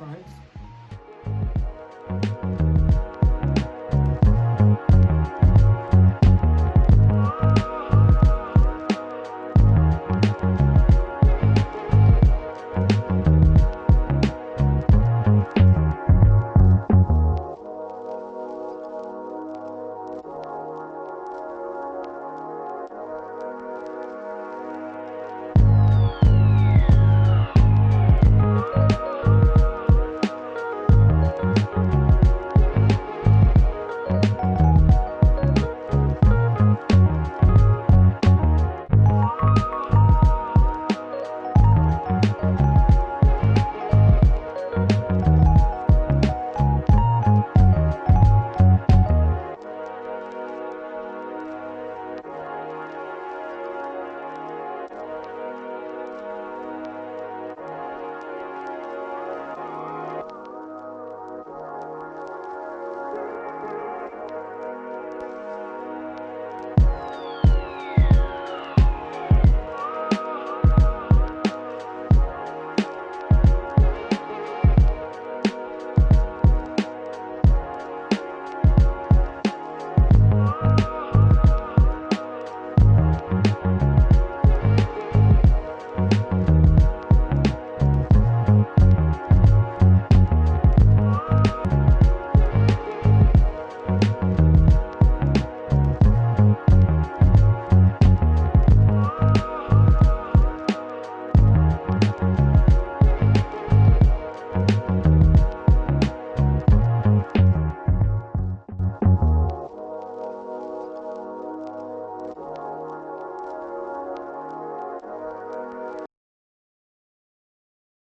fries.